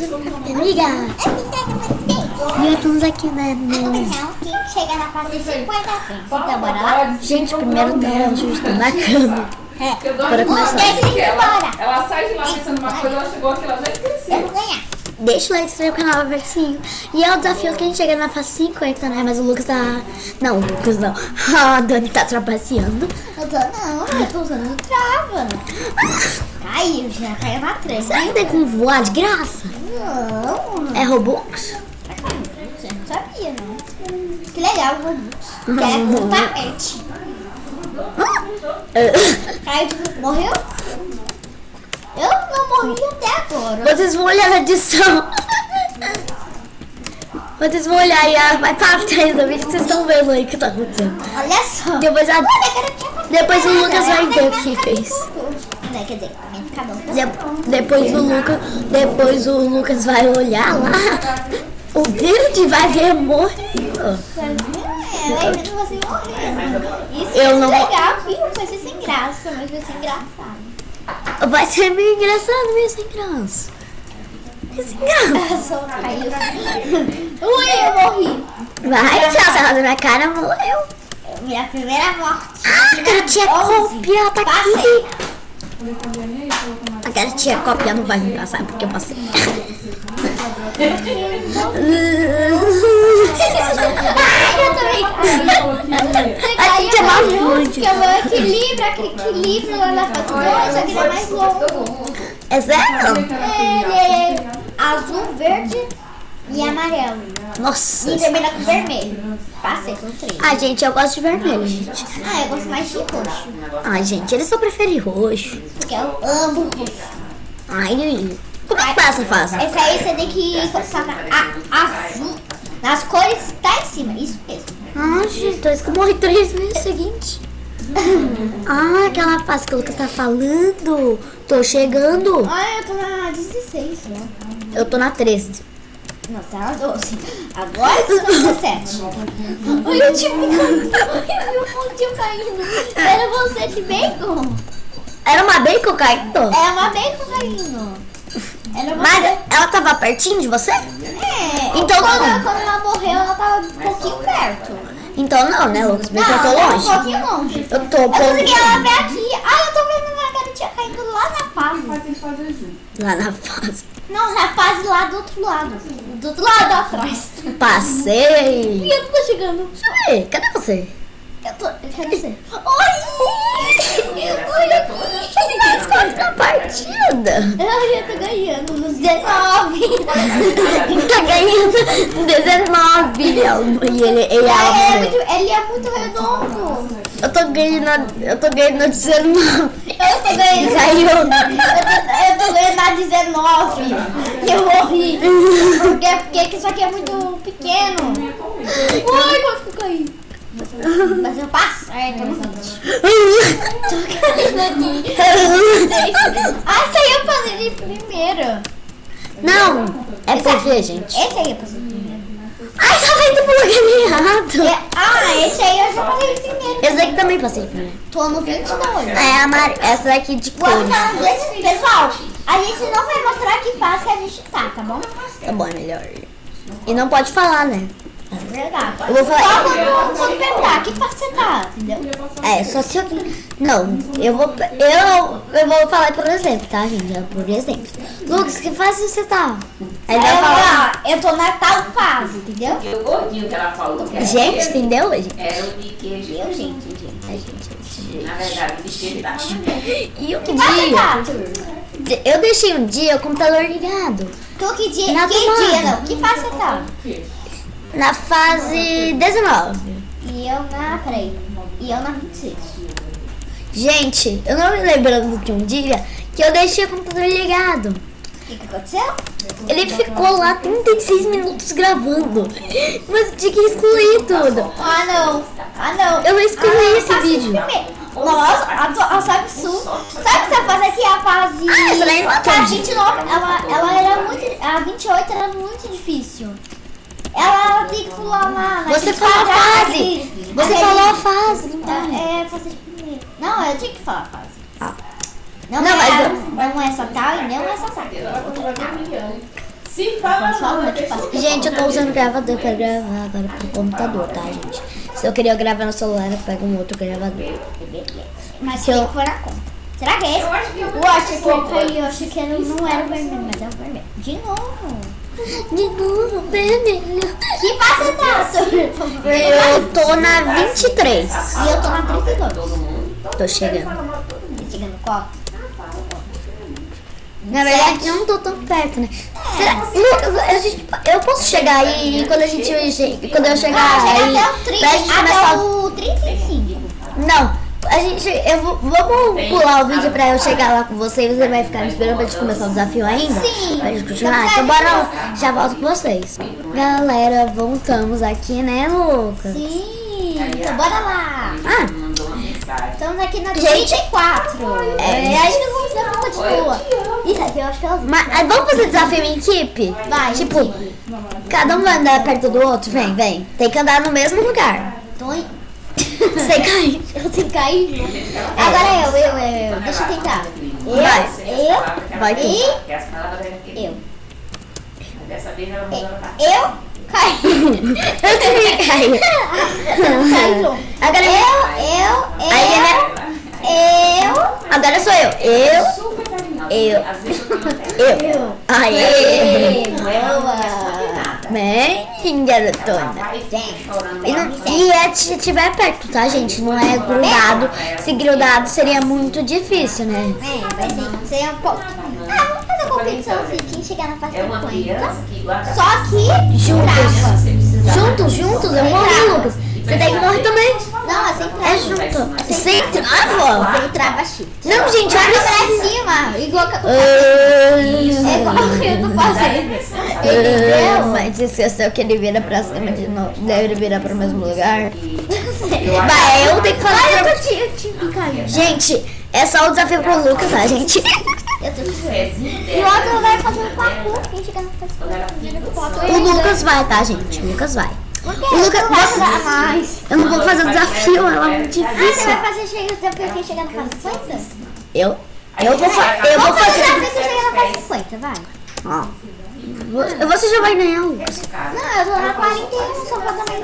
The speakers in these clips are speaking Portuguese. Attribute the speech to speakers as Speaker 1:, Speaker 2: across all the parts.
Speaker 1: amiga. E estamos aqui né, no...
Speaker 2: Chega na fase 50 Então bora lá?
Speaker 1: Gente, primeiro tá ajustando na cama.
Speaker 2: É.
Speaker 1: Bora começar.
Speaker 2: Bora.
Speaker 3: Ela sai de lá pensando uma coisa, ela chegou aqui, ela já
Speaker 2: Eu
Speaker 3: esqueceu.
Speaker 2: vou ganhar.
Speaker 1: Deixa o like, se inscreve no canal, versinho. E é o desafio que a gente chega na fase 50, né? Mas o Lucas tá... Não, o Lucas não. A Dani tá trapaceando.
Speaker 2: Eu tô não, eu tô usando trava. Caiu, já caiu na treva.
Speaker 1: Será que tem como voar de graça?
Speaker 2: Não.
Speaker 1: É Robux?
Speaker 2: Você não sabia, não. Que legal, o Robux. Que é com tapete. Caiu, morreu? Eu não morri até agora.
Speaker 1: Vocês vão olhar na edição. Vocês vão olhar e ah, vai pra trás do vídeo, vocês estão vendo aí o que tá acontecendo.
Speaker 2: Olha só.
Speaker 1: Depois, a,
Speaker 2: tinha
Speaker 1: depois o Lucas vai ver o que fez.
Speaker 2: Não, quer dizer.
Speaker 1: De- depois o Lucas, depois o Lucas vai olhar lá. O David vai ver.
Speaker 2: É, morrendo.
Speaker 1: Eu
Speaker 2: é
Speaker 1: não-
Speaker 2: legal, viu? Vai ser sem graça, mas vai ser engraçado.
Speaker 1: Vai ser meio engraçado, meio sem graça.
Speaker 2: Eu. Ui, eu morri.
Speaker 1: Vai, já saiu da minha cara, morreu.
Speaker 2: Minha primeira morte.
Speaker 1: Ah, cópia, tá
Speaker 2: Passei.
Speaker 1: aqui. Aquela tia cópia não vai me passar porque eu passei.
Speaker 2: Ai,
Speaker 1: A gente é mais longe.
Speaker 2: que é o equilíbrio, aquele equilíbrio lá na fase 2, só que ele é mais longo.
Speaker 1: É sério?
Speaker 2: Ele é azul, verde e amarelo.
Speaker 1: Nossa.
Speaker 2: E termina com vermelho. Passei com três.
Speaker 1: Ah, gente, eu gosto de vermelho, gente.
Speaker 2: Ah, eu gosto mais de roxo.
Speaker 1: Ai, gente, eles só preferem roxo.
Speaker 2: Porque eu amo roxo.
Speaker 1: Ai, como é que passa, faz?
Speaker 2: Esse aí você tem que colocar na a- azul. Nas cores que tá em cima. Isso mesmo.
Speaker 1: Ah, gente, que eu morri três vezes seguinte. Ah, aquela fase que o Lucas tá falando. Tô chegando.
Speaker 2: Ah, eu tô na 16 já.
Speaker 1: Eu tô na 13.
Speaker 2: Não, tá na 12. Agora eu tô na 17. Olha o caindo. Olha o fundinho caindo. Era você de bacon.
Speaker 1: Era uma bacon caindo?
Speaker 2: É uma bacon caindo. Era uma
Speaker 1: Mas ela tava pertinho de você?
Speaker 2: É.
Speaker 1: Então
Speaker 2: quando,
Speaker 1: não.
Speaker 2: quando ela morreu, ela tava um pouquinho perto.
Speaker 1: Então não, né, Lucas? Porque eu tô
Speaker 2: ela
Speaker 1: longe.
Speaker 2: um pouquinho longe.
Speaker 1: Eu tô
Speaker 2: Eu consegui ela ver aqui. Ah, eu tô vendo a garotinha caindo lá na fase.
Speaker 3: Junto.
Speaker 1: Lá na fase.
Speaker 2: Não, na fase lá do outro lado. Do outro lado atrás.
Speaker 1: Passei.
Speaker 2: E eu tô chegando.
Speaker 1: Ei, cadê você?
Speaker 2: Eu tô. Cadê você? Oi! Eu tô aqui.
Speaker 1: A partida?
Speaker 2: Eu já tô ganhando nos 19.
Speaker 1: Tá ganhando 19. E ele, ele
Speaker 2: é
Speaker 1: é
Speaker 2: muito, ele é muito redondo.
Speaker 1: Eu tô ganhando, eu tô ganhando 19.
Speaker 2: Eu tô ganhando.
Speaker 1: Caiu.
Speaker 2: Eu tô, eu tô ganhando a 19. E eu morri. Porque, porque isso aqui é muito pequeno. Ui, quanto que eu caí? Mas eu passo. É, 20. Aqui. Ah, esse aí eu passei de primeiro.
Speaker 1: Não, é porque, gente.
Speaker 2: Esse aí eu passei de primeiro.
Speaker 1: Ai, tava indo pro lugar errado.
Speaker 2: É- ah, esse aí eu já passei de primeiro.
Speaker 1: Esse daqui também passei primeiro.
Speaker 2: Tô no 22.
Speaker 1: É a Mari, essa daqui de cores.
Speaker 2: desse- Pessoal, a gente não vai mostrar que fase que a gente tá, tá bom?
Speaker 1: Tá bom, é melhor. E não pode falar, né?
Speaker 2: É verdade.
Speaker 1: Eu vou falar-
Speaker 2: Só quando, quando perguntar, que fase você tá, entendeu?
Speaker 1: É, só se eu. Não, eu vou. Eu, eu vou falar por exemplo, tá, gente? É por exemplo. Lucas, que fase você tá? Aí ele vai falar.
Speaker 2: Eu, eu tô na tal fase, entendeu?
Speaker 3: E o gordinho que ela falou que era
Speaker 1: Gente, entendeu, gente?
Speaker 3: Era o de queijo.
Speaker 2: Eu, gente, gente.
Speaker 1: A gente,
Speaker 3: Na verdade, o de queijo tá
Speaker 1: E um
Speaker 2: Que
Speaker 1: dia. Eu deixei um dia o computador ligado.
Speaker 2: Tu que dia?
Speaker 1: Na
Speaker 2: que
Speaker 1: tomada.
Speaker 2: dia não? Que fase você tá?
Speaker 1: Na fase 19.
Speaker 2: E eu na. Peraí. E eu na 26.
Speaker 1: Gente, eu não me lembrando de um dia que eu deixei o computador ligado.
Speaker 2: O que, que aconteceu?
Speaker 1: Ele ficou lá 36 minutos gravando. Mas eu tinha que excluir tudo.
Speaker 2: Ah, não. Ah, não.
Speaker 1: Eu vou excluir
Speaker 2: Ah,
Speaker 1: esse vídeo.
Speaker 2: Nossa, a, a, a Samsung. Sabe o que você faz aqui? A fase.
Speaker 1: Ah, essa daí não
Speaker 2: a
Speaker 1: entendi.
Speaker 2: 29, ela, ela era muito. A 28 era muito difícil. Ela tem que pular lá.
Speaker 1: Você falou a fase. Você falou a fase, então.
Speaker 2: É, fase de primeiro. Não, eu tinha que falar a fase.
Speaker 1: Ah.
Speaker 2: Não,
Speaker 1: Não,
Speaker 2: é,
Speaker 1: mas eu-
Speaker 2: não é essa tal e não é essa. É.
Speaker 3: Se fala.
Speaker 1: Gente, eu tô usando gravador pra gravar agora pro computador, tá, gente? Se eu queria gravar no celular, eu pego um outro gravador.
Speaker 2: Mas
Speaker 1: Se
Speaker 2: tem
Speaker 1: eu-
Speaker 2: que pôr na conta. Será que é esse?
Speaker 3: Eu acho que eu-
Speaker 2: Eu acho que eu caí, eu acho que era- não era o vermelho, mas é o vermelho. De novo.
Speaker 1: De novo, vermelho.
Speaker 2: Que fase tá?
Speaker 1: Eu tô na 23.
Speaker 2: E eu tô na 32.
Speaker 3: Todo mundo.
Speaker 1: Tô chegando.
Speaker 2: Tá chegando qual?
Speaker 1: Na verdade, eu não tô tão perto, né? Será? Lucas, a gente, eu posso chegar aí e quando a gente quando eu chegar
Speaker 2: Ah,
Speaker 1: aí,
Speaker 2: até o 30,
Speaker 1: pra gente
Speaker 2: até
Speaker 1: começar.
Speaker 2: o 35.
Speaker 1: Não, a gente, eu vou, vamos pular o vídeo pra eu chegar lá com você e você vai ficar me esperando pra gente começar o desafio ainda?
Speaker 2: Sim.
Speaker 1: Pra gente continuar? Então bora lá, já volto com vocês. Galera, voltamos aqui, né, Lucas?
Speaker 2: Sim, então bora lá.
Speaker 1: Ah.
Speaker 2: Estamos aqui na
Speaker 1: Gente.
Speaker 2: 34.
Speaker 1: É.
Speaker 2: É, dar uma de boa. Isso aqui eu acho que é os
Speaker 1: mas ah, vamos fazer desafio em equipe?
Speaker 2: Vai,
Speaker 1: Tipo,
Speaker 2: equipe.
Speaker 1: cada um vai andar perto do outro? Vem, vem. Tem que andar no mesmo lugar.
Speaker 2: Tô em-
Speaker 1: Sem cair.
Speaker 2: Eu tenho que cair. Agora eu, eu, eu, eu. Deixa eu tentar. Eu,
Speaker 1: Vai.
Speaker 2: eu,
Speaker 1: Vai tu.
Speaker 2: e eu.
Speaker 3: Pra
Speaker 2: Eu caí.
Speaker 1: Eu também caí. Agora
Speaker 2: Eu, eu,
Speaker 1: Aí, né?
Speaker 2: eu, eu.
Speaker 1: Agora sou eu. Eu. Eu.
Speaker 3: Às vezes eu.
Speaker 1: Aê.
Speaker 2: Boa.
Speaker 1: Bem, garotona. E, não, e é se estiver perto, tá, gente? Não é grudado. Se grudado seria muito difícil, né?
Speaker 2: É, vai ser, um pouco. Ah, vamos fazer competição assim. Quem chegar na fase
Speaker 3: É uma
Speaker 2: 50.
Speaker 3: criança que guarda.
Speaker 2: Só que
Speaker 1: Juntos. Juntos, juntos, eu morri, Lucas. Você tem que morrer também.
Speaker 2: Não, é sem trava.
Speaker 1: É junto. Sem trava.
Speaker 2: Sem trava shift.
Speaker 1: Não, gente,
Speaker 2: Olha pra cima, igual que eu tô
Speaker 1: Ah,
Speaker 2: É igual que eu tô fazendo. Entendeu?
Speaker 1: Mas esqueceu que ele vira pra cima de novo. Deve virar pro mesmo lugar. Vai, eu tenho que.
Speaker 2: Olha,
Speaker 1: pra-
Speaker 2: eu te, eu te.
Speaker 1: Gente, é só o desafio pro Lucas, tá, gente?
Speaker 2: Eu tô E o outro vai fazer um parkour. Quem chegar na fase 50.
Speaker 1: O Lucas vai, tá, gente? O Lucas vai.
Speaker 2: Que
Speaker 1: O Lucas,
Speaker 2: tu
Speaker 1: você-
Speaker 2: mais?
Speaker 1: Eu não vou fazer o desafio, ela é muito
Speaker 2: Ah, você
Speaker 1: difícil.
Speaker 2: vai fazer chegar desafio quem chegar na fase 50?
Speaker 1: Eu? Eu vou, fa eu vou
Speaker 2: fazer
Speaker 1: fazer.
Speaker 2: desafio quem chegar na fase 50, vai.
Speaker 1: Ó. Você já vai Lucas.
Speaker 2: Não, eu tô na 41, só falta mais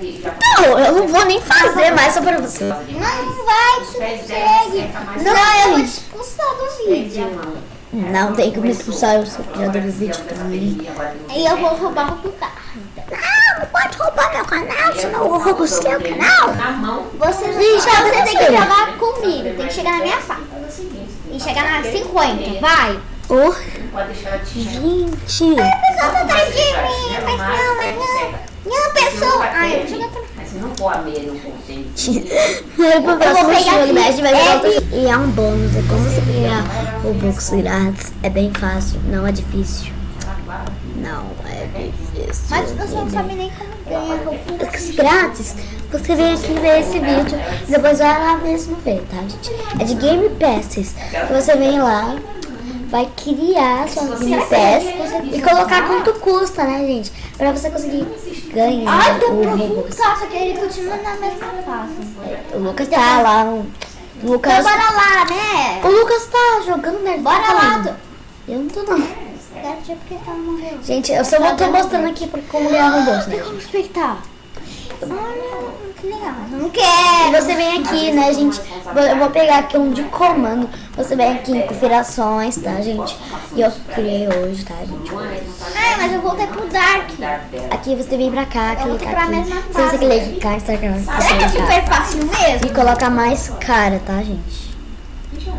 Speaker 2: 10.
Speaker 1: Não, eu não vou nem fazer mais só pra você.
Speaker 2: Não, não vai, você consegue. Não, eu vou te expulsar do vídeo.
Speaker 1: Não tem que me expulsar, eu sou criador do vídeo também.
Speaker 2: E eu vou roubar o carro.
Speaker 1: Não, não pode roubar meu canal, senão eu roubo o seu canal.
Speaker 3: Na mão.
Speaker 2: Você,
Speaker 1: Ih, já
Speaker 2: você tem que jogar comigo, tem que chegar na minha fase. E chegar na 50, vai.
Speaker 1: Oh,
Speaker 3: Pode deixar ela te
Speaker 1: gente.
Speaker 2: pessoa tá atrás de mim, mas não, mas não. Não, pessoa. Ai, eu vou jogar pra
Speaker 3: Mas você não pode a meia no contente.
Speaker 1: Vai pro próximo
Speaker 2: pegar
Speaker 1: jogo? A gente vai jogar
Speaker 2: É.
Speaker 1: E é um bônus, é como você ganhar Robux grátis. É bem fácil, não é difícil. Não é difícil.
Speaker 2: Mas você não sabe nem como ganha roupa.
Speaker 1: Robux grátis, você vem aqui ver esse vídeo e depois vai lá mesmo ver, tá, gente? É de Game Passes. Você vem lá, vai criar sua Game Pass e colocar quanto custa, né, gente? Pra você conseguir ganhar
Speaker 2: Ai,
Speaker 1: o. Robux.
Speaker 2: Só que ele continua na mesma fase.
Speaker 1: O Lucas tá lá. O
Speaker 2: Então
Speaker 1: Lucas,
Speaker 2: bora lá, né?
Speaker 1: o Lucas tá jogando, né? Tá
Speaker 2: Bora lá.
Speaker 1: Eu não tô não.
Speaker 2: Ela morreu.
Speaker 1: Gente, eu só vou tô mostrando aqui por como ganhar robôs, né?
Speaker 2: Tem como respeitar. Olha, que legal. Eu não quero.
Speaker 1: você vem aqui, né, gente? Eu vou pegar aqui um de comando. Você vem aqui em configurações, tá, gente? E eu criei hoje, tá, gente?
Speaker 2: Ai, mas eu voltei pro Dark.
Speaker 1: Aqui você vem pra cá,
Speaker 2: Eu vou ter
Speaker 1: clica
Speaker 2: pra
Speaker 1: aqui.
Speaker 2: mesma
Speaker 1: Se você clicar, Instagram,
Speaker 2: Será que é
Speaker 1: clicar.
Speaker 2: super fácil mesmo?
Speaker 1: E coloca mais cara, tá, gente?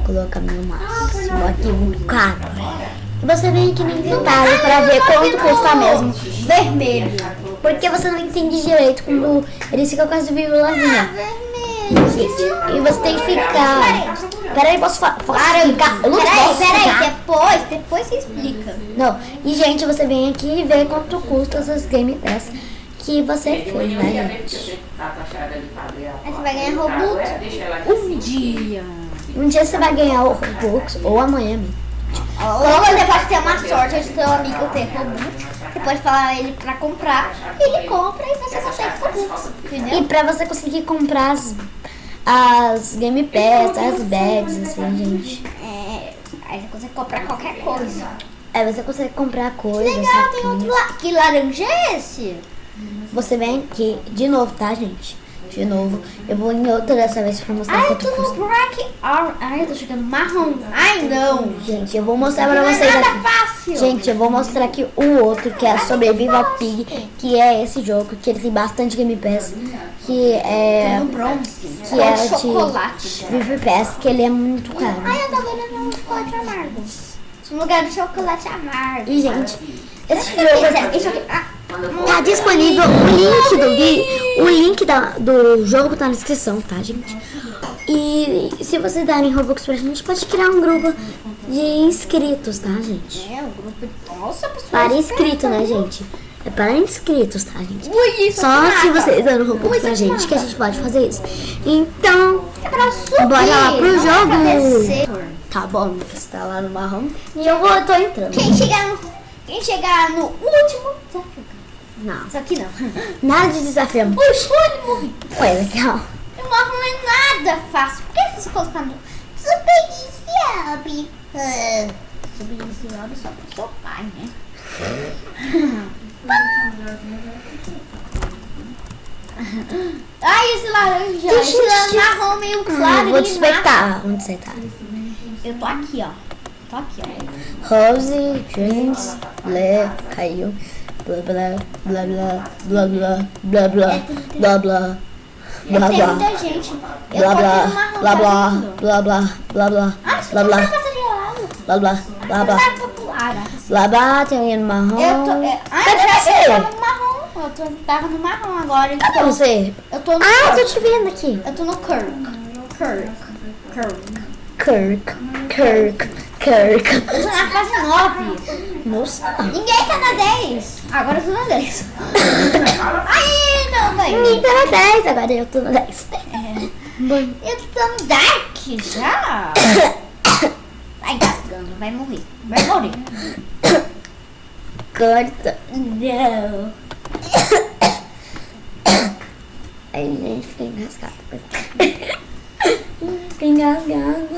Speaker 1: Coloca meu máximo aqui, muito caro. E você vem aqui no inventário pra ver quanto custa mesmo.
Speaker 2: Vermelho.
Speaker 1: Porque você não entende direito quando ele fica com as vírgulazinhas.
Speaker 2: Vermelho.
Speaker 1: E você tem que ficar. Peraí, posso, fa posso explicar? Lucas,
Speaker 2: Peraí,
Speaker 1: posso
Speaker 2: peraí,
Speaker 1: explicar?
Speaker 2: depois, depois você explica.
Speaker 1: Não. E, gente, você vem aqui e vê quanto custa essas Game Pass que você fez, né, gente?
Speaker 2: Aí você vai ganhar Robux um dia.
Speaker 1: Um dia você vai ganhar o Robux, ou amanhã mesmo.
Speaker 2: Ou você pode ter uma sorte de seu amigo ter Robux. Você pode falar ele pra comprar. Ele compra e você consegue Robux. Entendeu?
Speaker 1: E pra você conseguir comprar as, as Game Pass, as bags, assim, gente.
Speaker 2: É, aí você consegue comprar qualquer coisa.
Speaker 1: Aí você consegue comprar coisas.
Speaker 2: Legal, tem outro
Speaker 1: roupinhas.
Speaker 2: lá. Que laranja é esse?
Speaker 1: Você vem aqui de novo, tá, gente? De novo. Eu vou em outra dessa vez pra mostrar
Speaker 2: Ai,
Speaker 1: quanto custa.
Speaker 2: Black Ai, eu tô chegando marrom. Ai, não.
Speaker 1: Gente, eu vou mostrar pra
Speaker 2: Não é
Speaker 1: vocês
Speaker 2: nada
Speaker 1: aqui.
Speaker 2: fácil.
Speaker 1: Gente, eu vou mostrar aqui o outro, que é a Sobreviva Pig, que é esse jogo, que ele tem bastante Game Pass, que é...
Speaker 2: no bronze.
Speaker 1: Que
Speaker 2: Com
Speaker 1: é de
Speaker 2: chocolate.
Speaker 1: Game Pass, que ele é muito caro.
Speaker 2: Ai, eu tô ganhando um chocolate amargo. No lugar de chocolate amargo.
Speaker 1: E, gente, esse
Speaker 2: Esse
Speaker 1: jogo
Speaker 2: aqui, esse aqui. Ah,
Speaker 1: tá disponível, o link do vídeo, o link da, do jogo tá na descrição, tá, gente? E se vocês darem Robux pra gente, pode criar um grupo de inscritos, tá, gente?
Speaker 2: é, o grupo. Nossa, pessoal.
Speaker 1: Para inscrito, né, gente? É para inscritos, tá, gente?
Speaker 2: Ui,
Speaker 1: Só
Speaker 2: aqui
Speaker 1: se vocês dando Robux
Speaker 2: Ui,
Speaker 1: pra
Speaker 2: aqui
Speaker 1: gente que a gente pode fazer isso. Então,
Speaker 2: É.
Speaker 1: Bora lá pro
Speaker 2: não é
Speaker 1: jogo. tá bom, você tá lá no marrom. E eu vou, eu tô entrando.
Speaker 2: Quem chegar no, quem chegar no último desafio.
Speaker 1: Não,
Speaker 2: Isso aqui não.
Speaker 1: nada de desafio.
Speaker 2: Puxa, olha, morri.
Speaker 1: Foi legal.
Speaker 2: O marrom não é nada fácil. Por que você colocar no Subiniciabe? Ah, Subiniciabe só pro seu pai, né? Ai, esse laranja, esse
Speaker 1: Gente,
Speaker 2: marrom meio
Speaker 1: Hum,
Speaker 2: claro.
Speaker 1: vou
Speaker 2: ele
Speaker 1: te
Speaker 2: mata.
Speaker 1: espectar. Onde você tá?
Speaker 2: Eu tô aqui, ó. Tô aqui, ó.
Speaker 1: Rose, James, Lé, caiu. Blá blá, blá blá, blá blá, blá blá, blá blá. Blá
Speaker 2: Tem
Speaker 1: blá,
Speaker 2: muita gente. Eu
Speaker 1: blá
Speaker 2: tô
Speaker 1: blá,
Speaker 2: aqui no marrom,
Speaker 1: blá
Speaker 2: tá
Speaker 1: blá,
Speaker 2: vendo?
Speaker 1: blá blá, blá blá,
Speaker 2: Ah, você
Speaker 1: blá
Speaker 2: não
Speaker 1: blá,
Speaker 2: vai passar de lado.
Speaker 1: blá blá, blá blá.
Speaker 2: Não é popular. ah.
Speaker 1: Blá blá, tem alguém no marrom.
Speaker 2: Eu tô. É, ah,
Speaker 1: Cadê
Speaker 2: eu,
Speaker 1: você?
Speaker 2: eu tava no marrom. Eu tô, tava no marrom agora. Eu
Speaker 1: Cadê
Speaker 2: tô,
Speaker 1: você?
Speaker 2: eu tô no.
Speaker 1: Ah,
Speaker 2: Kirk.
Speaker 1: tô te vendo aqui.
Speaker 2: Eu tô no Kirk. Kirk. Kirk.
Speaker 1: Kirk, Kirk, Kirk.
Speaker 2: Eu tô na fase 9.
Speaker 1: Nossa.
Speaker 2: Ninguém tá na 10. Agora eu tô na 10. Ai, não,
Speaker 1: Ninguém
Speaker 2: mãe.
Speaker 1: tá na 10, agora eu tô na 10.
Speaker 2: Eu tô no Dark já. Vai gasgando, vai morrer. Vai morrer.
Speaker 1: Corta.
Speaker 2: Não.
Speaker 1: Aí a gente fica engasgado. Fica engasgado.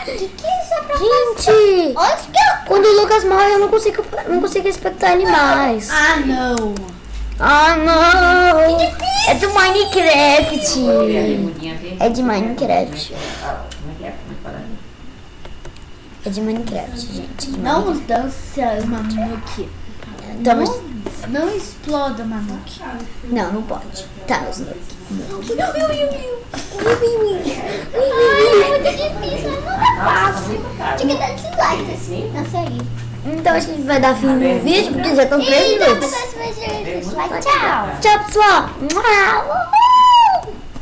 Speaker 2: O que, que é isso é pra
Speaker 1: Gente,
Speaker 2: Onde que.
Speaker 1: Quando o Lucas morre, eu não consigo, não consigo respeitar animais.
Speaker 2: Ah, não.
Speaker 1: Ah, não. É do Minecraft. É de Minecraft.
Speaker 3: É
Speaker 1: de Minecraft, gente. de
Speaker 2: Não dança, Mamuki.
Speaker 1: Então, mas-
Speaker 2: Não, não exploda, Mamuki.
Speaker 1: Não, não pode. Tá, os.
Speaker 2: Ai, é muito difícil, fácil. Tinha que dar dislike assim, na série.
Speaker 1: Então acho que a gente vai dar fim no vídeo, porque já estão 3
Speaker 2: Então,
Speaker 1: minutos.
Speaker 2: pessoal, dislike. Tchau.
Speaker 1: Tchau, pessoal.